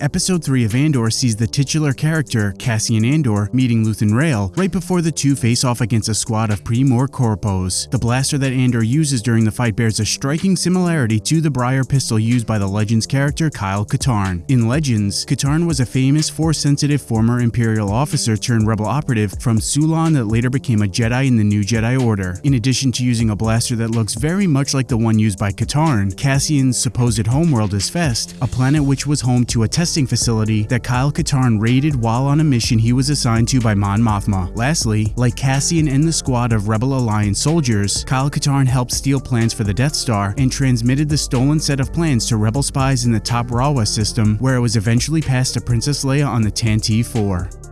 Episode 3 of Andor sees the titular character, Cassian Andor, meeting Luthen Rael right before the two face off against a squad of Pre-Mor Corpos. The blaster that Andor uses during the fight bears a striking similarity to the Bryar pistol used by the Legends character Kyle Katarn. In Legends, Katarn was a famous Force-sensitive former Imperial officer turned rebel operative from Sulon that later became a Jedi in the New Jedi Order. In addition to using a blaster that looks very much like the one used by Katarn, Cassian's supposed homeworld is Fest, a planet which was home to a testing facility that Kyle Katarn raided while on a mission he was assigned to by Mon Mothma. Lastly, like Cassian and the squad of Rebel Alliance soldiers, Kyle Katarn helped steal plans for the Death Star and transmitted the stolen set of plans to Rebel spies in the Toprawa system, where it was eventually passed to Princess Leia on the Tantive 4.